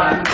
one.